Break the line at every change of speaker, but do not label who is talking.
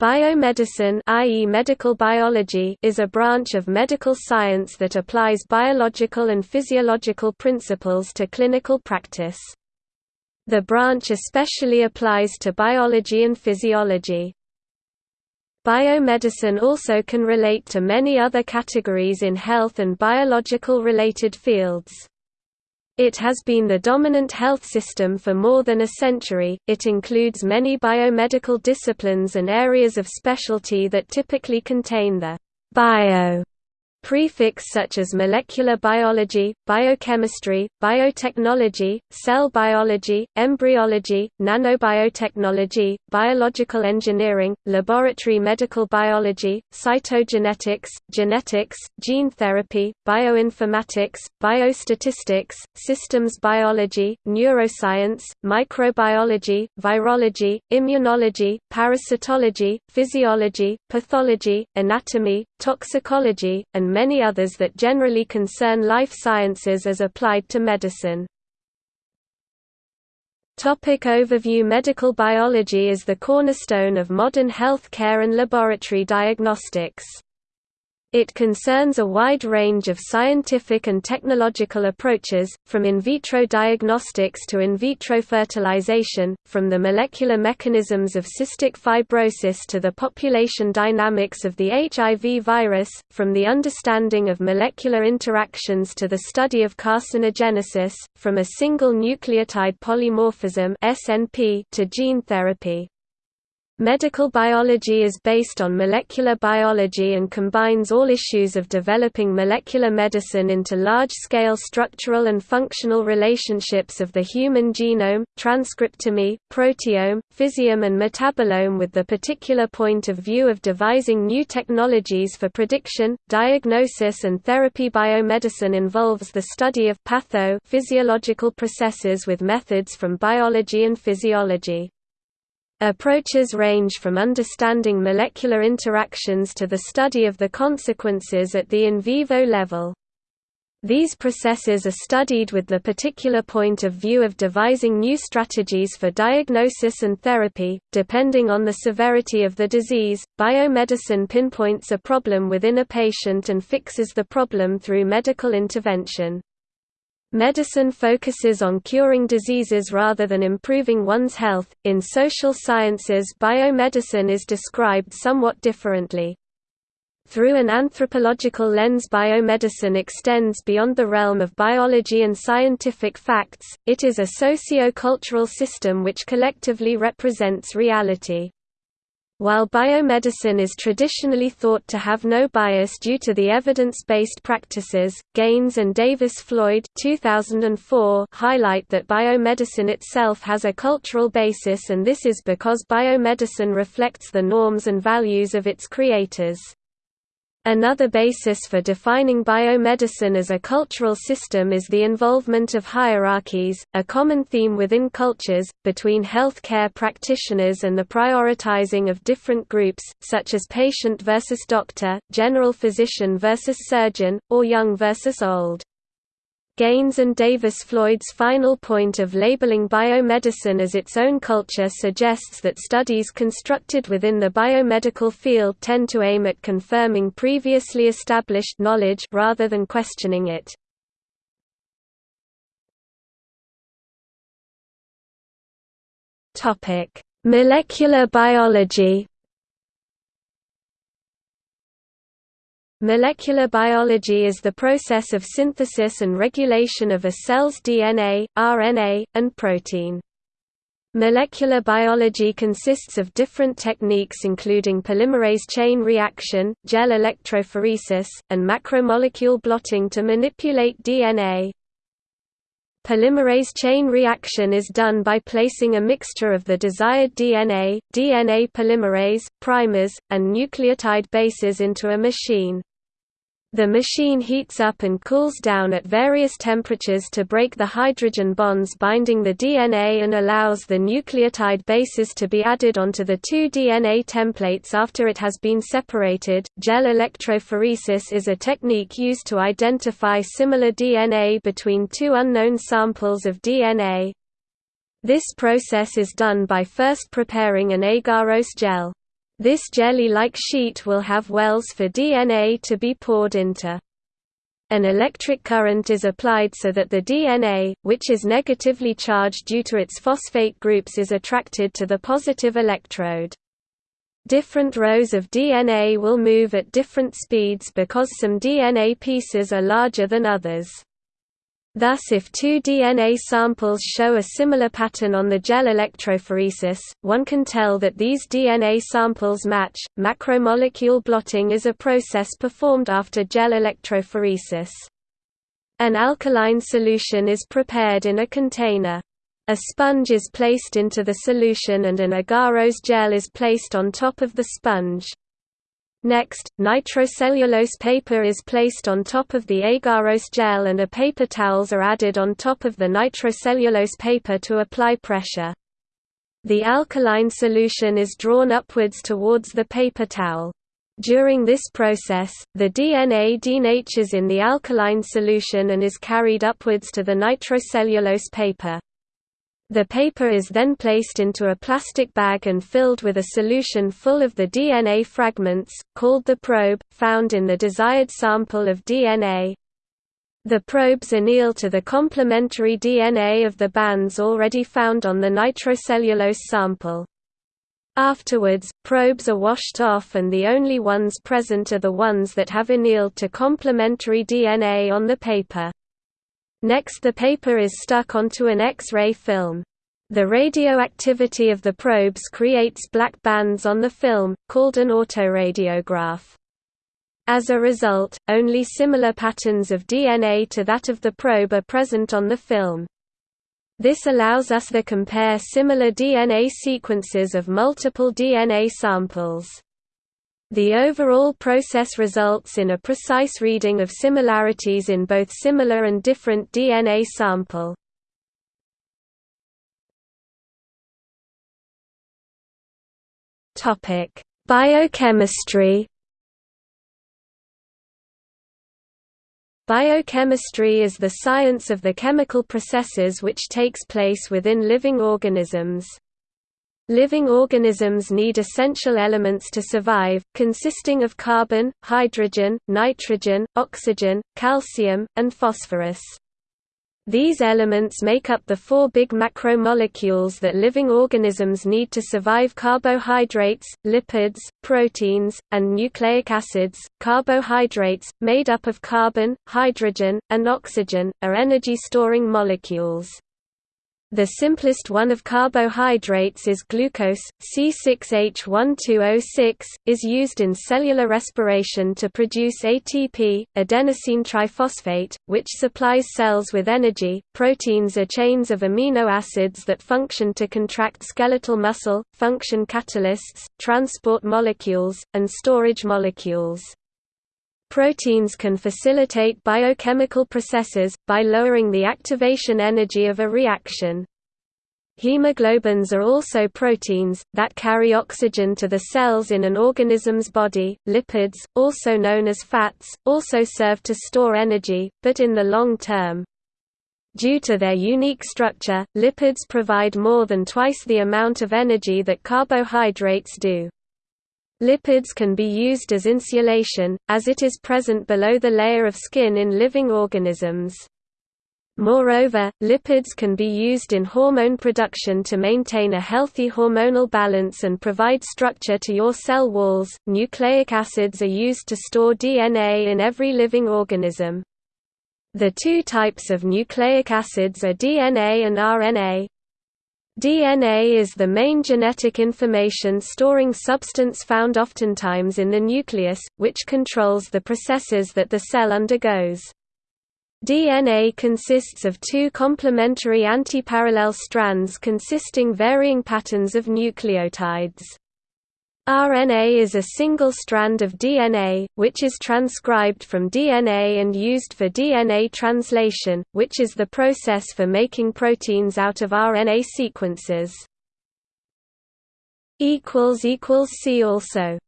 Biomedicine i.e. medical biology is a branch of medical science that applies biological and physiological principles to clinical practice. The branch especially applies to biology and physiology. Biomedicine also can relate to many other categories in health and biological related fields. It has been the dominant health system for more than a century. It includes many biomedical disciplines and areas of specialty that typically contain the bio Prefix such as molecular biology, biochemistry, biotechnology, cell biology, embryology, nanobiotechnology, biological engineering, laboratory medical biology, cytogenetics, genetics, gene therapy, bioinformatics, biostatistics, systems biology, neuroscience, microbiology, virology, immunology, parasitology, physiology, pathology, anatomy, toxicology, and many others that generally concern life sciences as applied to medicine. Topic overview Medical biology is the cornerstone of modern health care and laboratory diagnostics. It concerns a wide range of scientific and technological approaches, from in vitro diagnostics to in vitro fertilization, from the molecular mechanisms of cystic fibrosis to the population dynamics of the HIV virus, from the understanding of molecular interactions to the study of carcinogenesis, from a single nucleotide polymorphism to gene therapy. Medical biology is based on molecular biology and combines all issues of developing molecular medicine into large-scale structural and functional relationships of the human genome, transcriptome, proteome, physiome and metabolome with the particular point of view of devising new technologies for prediction, diagnosis and therapy. Biomedicine involves the study of patho physiological processes with methods from biology and physiology. Approaches range from understanding molecular interactions to the study of the consequences at the in vivo level. These processes are studied with the particular point of view of devising new strategies for diagnosis and therapy. Depending on the severity of the disease, biomedicine pinpoints a problem within a patient and fixes the problem through medical intervention. Medicine focuses on curing diseases rather than improving one's health. In social sciences, biomedicine is described somewhat differently. Through an anthropological lens, biomedicine extends beyond the realm of biology and scientific facts, it is a socio-cultural system which collectively represents reality. While biomedicine is traditionally thought to have no bias due to the evidence-based practices, Gaines and Davis-Floyd highlight that biomedicine itself has a cultural basis and this is because biomedicine reflects the norms and values of its creators. Another basis for defining biomedicine as a cultural system is the involvement of hierarchies, a common theme within cultures, between healthcare practitioners and the prioritizing of different groups, such as patient versus doctor, general physician versus surgeon, or young versus old. Gaines and Davis-Floyd's final point of labeling biomedicine as its own culture suggests that studies constructed within the biomedical field tend to aim at confirming previously established knowledge rather than questioning it. Molecular biology Molecular biology is the process of synthesis and regulation of a cell's DNA, RNA, and protein. Molecular biology consists of different techniques including polymerase chain reaction, gel electrophoresis, and macromolecule blotting to manipulate DNA. Polymerase chain reaction is done by placing a mixture of the desired DNA, DNA polymerase, primers, and nucleotide bases into a machine. The machine heats up and cools down at various temperatures to break the hydrogen bonds binding the DNA and allows the nucleotide bases to be added onto the two DNA templates after it has been separated. Gel electrophoresis is a technique used to identify similar DNA between two unknown samples of DNA. This process is done by first preparing an agarose gel. This jelly-like sheet will have wells for DNA to be poured into. An electric current is applied so that the DNA, which is negatively charged due to its phosphate groups is attracted to the positive electrode. Different rows of DNA will move at different speeds because some DNA pieces are larger than others. Thus if two DNA samples show a similar pattern on the gel electrophoresis, one can tell that these DNA samples match. Macromolecule blotting is a process performed after gel electrophoresis. An alkaline solution is prepared in a container. A sponge is placed into the solution and an agarose gel is placed on top of the sponge. Next, nitrocellulose paper is placed on top of the agarose gel and a paper towels are added on top of the nitrocellulose paper to apply pressure. The alkaline solution is drawn upwards towards the paper towel. During this process, the DNA denatures in the alkaline solution and is carried upwards to the nitrocellulose paper. The paper is then placed into a plastic bag and filled with a solution full of the DNA fragments, called the probe, found in the desired sample of DNA. The probes anneal to the complementary DNA of the bands already found on the nitrocellulose sample. Afterwards, probes are washed off and the only ones present are the ones that have annealed to complementary DNA on the paper. Next the paper is stuck onto an X-ray film. The radioactivity of the probes creates black bands on the film, called an autoradiograph. As a result, only similar patterns of DNA to that of the probe are present on the film. This allows us to compare similar DNA sequences of multiple DNA samples. The overall process results in a precise reading of similarities in both similar and different DNA sample. Topic: Biochemistry Biochemistry is the science of the chemical processes which takes place within living organisms. Living organisms need essential elements to survive, consisting of carbon, hydrogen, nitrogen, oxygen, calcium, and phosphorus. These elements make up the four big macromolecules that living organisms need to survive carbohydrates, lipids, proteins, and nucleic acids. Carbohydrates, made up of carbon, hydrogen, and oxygen, are energy storing molecules. The simplest one of carbohydrates is glucose, C6H12O6, is used in cellular respiration to produce ATP, adenosine triphosphate, which supplies cells with energy. Proteins are chains of amino acids that function to contract skeletal muscle, function catalysts, transport molecules, and storage molecules. Proteins can facilitate biochemical processes, by lowering the activation energy of a reaction. Hemoglobins are also proteins, that carry oxygen to the cells in an organism's body. Lipids, also known as fats, also serve to store energy, but in the long term. Due to their unique structure, lipids provide more than twice the amount of energy that carbohydrates do. Lipids can be used as insulation, as it is present below the layer of skin in living organisms. Moreover, lipids can be used in hormone production to maintain a healthy hormonal balance and provide structure to your cell walls. Nucleic acids are used to store DNA in every living organism. The two types of nucleic acids are DNA and RNA. DNA is the main genetic information storing substance found oftentimes in the nucleus, which controls the processes that the cell undergoes. DNA consists of two complementary antiparallel strands consisting varying patterns of nucleotides. RNA is a single strand of DNA, which is transcribed from DNA and used for DNA translation, which is the process for making proteins out of RNA sequences. See also